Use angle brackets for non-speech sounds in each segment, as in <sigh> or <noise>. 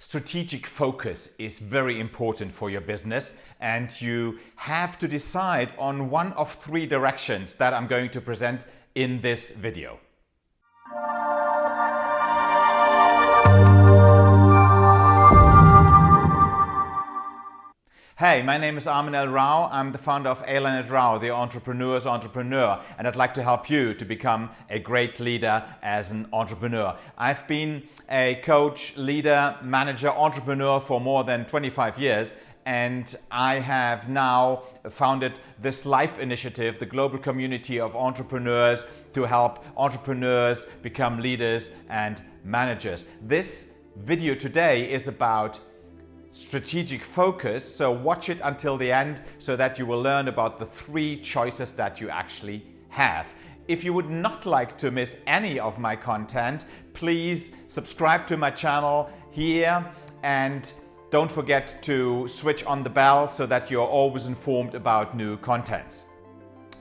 strategic focus is very important for your business and you have to decide on one of three directions that I'm going to present in this video. Hey, my name is Armin L. Rao. I'm the founder of A-Leonard Rao, the entrepreneur's entrepreneur, and I'd like to help you to become a great leader as an entrepreneur. I've been a coach, leader, manager, entrepreneur for more than 25 years, and I have now founded this LIFE initiative, the global community of entrepreneurs to help entrepreneurs become leaders and managers. This video today is about strategic focus. So watch it until the end so that you will learn about the three choices that you actually have. If you would not like to miss any of my content, please subscribe to my channel here and don't forget to switch on the bell so that you're always informed about new contents.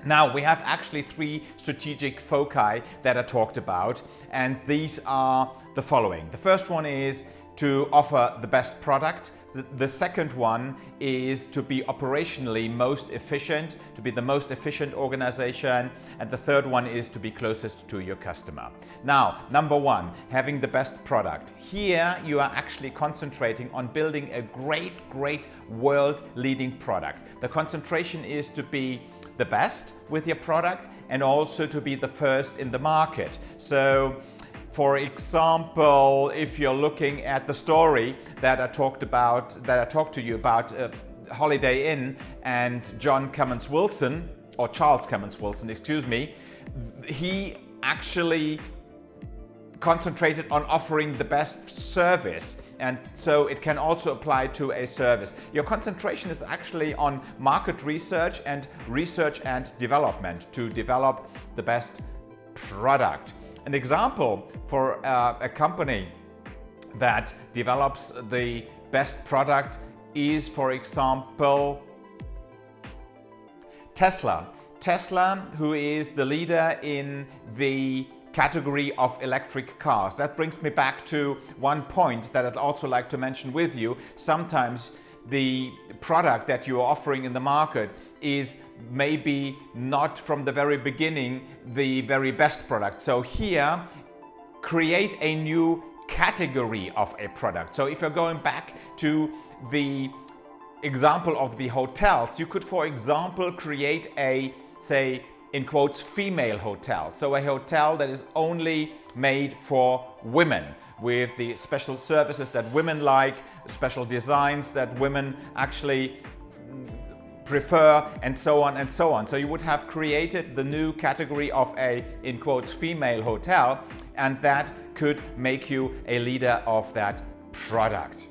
Now we have actually three strategic foci that I talked about and these are the following. The first one is to offer the best product the second one is to be operationally most efficient, to be the most efficient organization. And the third one is to be closest to your customer. Now, number one, having the best product. Here you are actually concentrating on building a great, great world leading product. The concentration is to be the best with your product and also to be the first in the market. So for example, if you're looking at the story that I talked about, that I talked to you about uh, Holiday Inn and John Kemmons Wilson, or Charles Kemmons Wilson, excuse me, he actually concentrated on offering the best service and so it can also apply to a service. Your concentration is actually on market research and research and development to develop the best product. An example for uh, a company that develops the best product is, for example, Tesla. Tesla, who is the leader in the category of electric cars. That brings me back to one point that I'd also like to mention with you. Sometimes the product that you're offering in the market is maybe not from the very beginning the very best product. So here, create a new category of a product. So if you're going back to the example of the hotels, you could, for example, create a, say, in quotes, female hotel. So a hotel that is only made for women with the special services that women like, special designs that women actually prefer and so on and so on. So you would have created the new category of a, in quotes, female hotel and that could make you a leader of that product.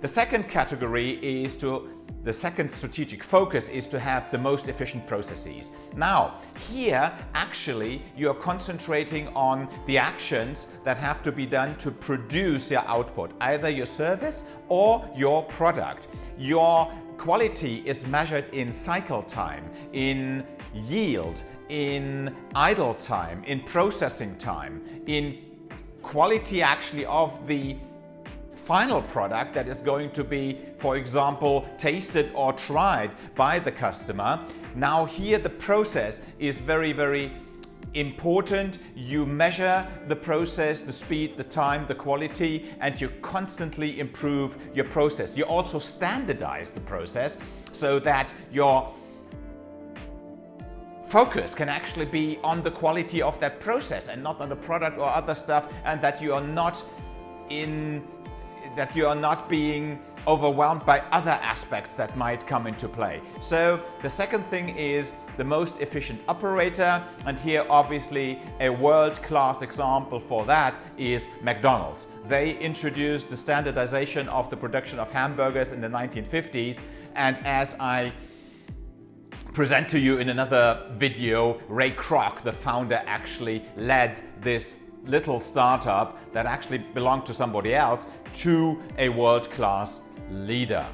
The second category is to the second strategic focus is to have the most efficient processes. Now, here actually you're concentrating on the actions that have to be done to produce your output, either your service or your product. Your quality is measured in cycle time, in yield, in idle time, in processing time, in quality actually of the final product that is going to be, for example, tasted or tried by the customer. Now here the process is very, very important. You measure the process, the speed, the time, the quality, and you constantly improve your process. You also standardize the process so that your focus can actually be on the quality of that process and not on the product or other stuff and that you are not in that you are not being overwhelmed by other aspects that might come into play. So the second thing is the most efficient operator and here obviously a world-class example for that is McDonald's. They introduced the standardization of the production of hamburgers in the 1950s and as I present to you in another video, Ray Kroc, the founder, actually led this little startup that actually belonged to somebody else to a world-class leader.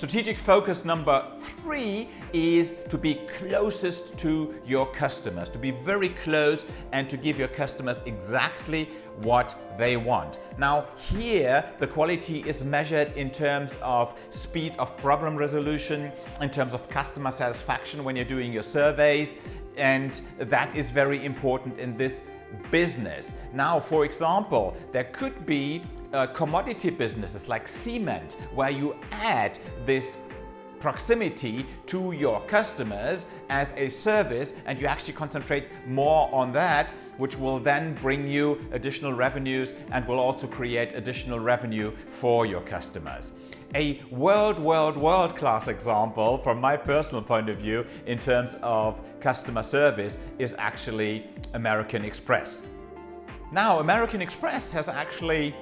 Strategic focus number three is to be closest to your customers, to be very close and to give your customers exactly what they want. Now here the quality is measured in terms of speed of problem resolution, in terms of customer satisfaction when you're doing your surveys and that is very important in this business. Now for example there could be uh, commodity businesses like cement where you add this proximity to your customers as a service and you actually concentrate more on that which will then bring you additional revenues and will also create additional revenue for your customers. A world, world, world class example from my personal point of view in terms of customer service is actually American Express. Now American Express has actually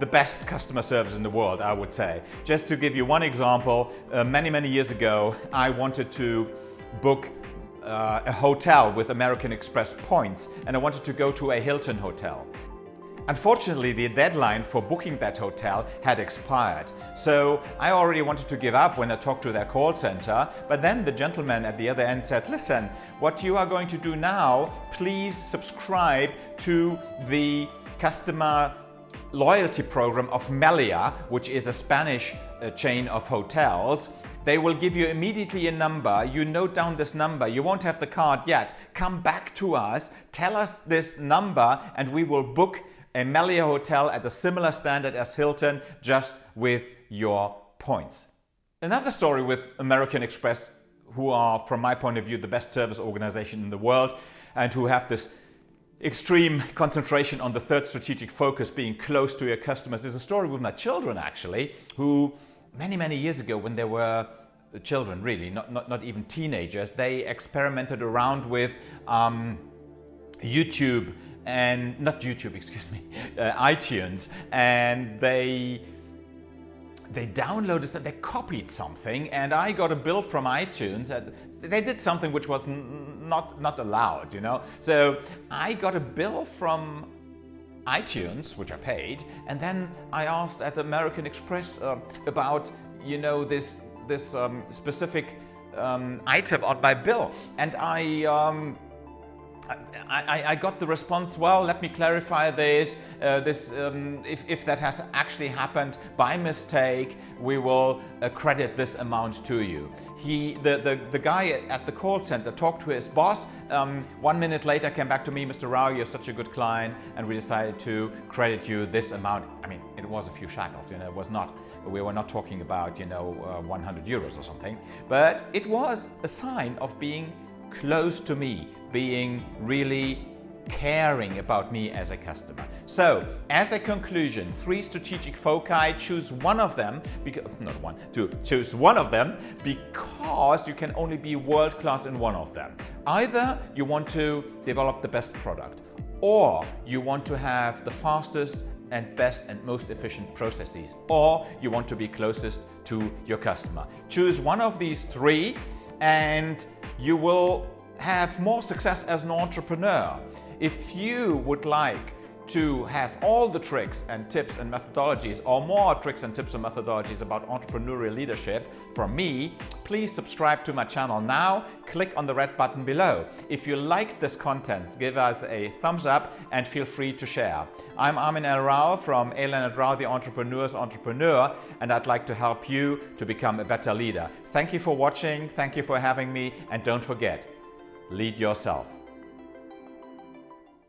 the best customer service in the world, I would say. Just to give you one example, uh, many, many years ago, I wanted to book uh, a hotel with American Express points and I wanted to go to a Hilton hotel. Unfortunately, the deadline for booking that hotel had expired. So I already wanted to give up when I talked to their call center. But then the gentleman at the other end said, listen, what you are going to do now, please subscribe to the customer loyalty program of Melia, which is a Spanish uh, chain of hotels. They will give you immediately a number. You note down this number. You won't have the card yet. Come back to us, tell us this number and we will book a Melia hotel at a similar standard as Hilton just with your points. Another story with American Express who are, from my point of view, the best service organization in the world and who have this extreme concentration on the third strategic focus, being close to your customers. is a story with my children actually, who many, many years ago when they were children really, not, not, not even teenagers, they experimented around with um, YouTube and not YouTube, <laughs> excuse me, uh, iTunes, and they they downloaded, they copied something and I got a bill from iTunes. They did something which was not, not allowed, you know. So I got a bill from iTunes, which I paid, and then I asked at American Express uh, about, you know, this, this um, specific um, item on my bill. And I um, I, I, got the response, well, let me clarify this, uh, this um, if, if, that has actually happened by mistake, we will uh, credit this amount to you. He, the, the, the guy at the call center talked to his boss, um, one minute later came back to me, Mr. Rao, you're such a good client, and we decided to credit you this amount. I mean, it was a few shekels, you know, it was not, we were not talking about, you know, uh, 100 euros or something, but it was a sign of being close to me, being really caring about me as a customer. So, as a conclusion, three strategic foci, choose one of them, because, not one, two, choose one of them because you can only be world-class in one of them. Either you want to develop the best product or you want to have the fastest and best and most efficient processes or you want to be closest to your customer. Choose one of these three and you will have more success as an entrepreneur. If you would like to have all the tricks and tips and methodologies or more tricks and tips and methodologies about entrepreneurial leadership from me, please subscribe to my channel now. Click on the red button below. If you like this content, give us a thumbs up and feel free to share. I'm Armin L. Rao from A. Leonard Rao, the Entrepreneur's Entrepreneur, and I'd like to help you to become a better leader. Thank you for watching, thank you for having me, and don't forget, lead yourself.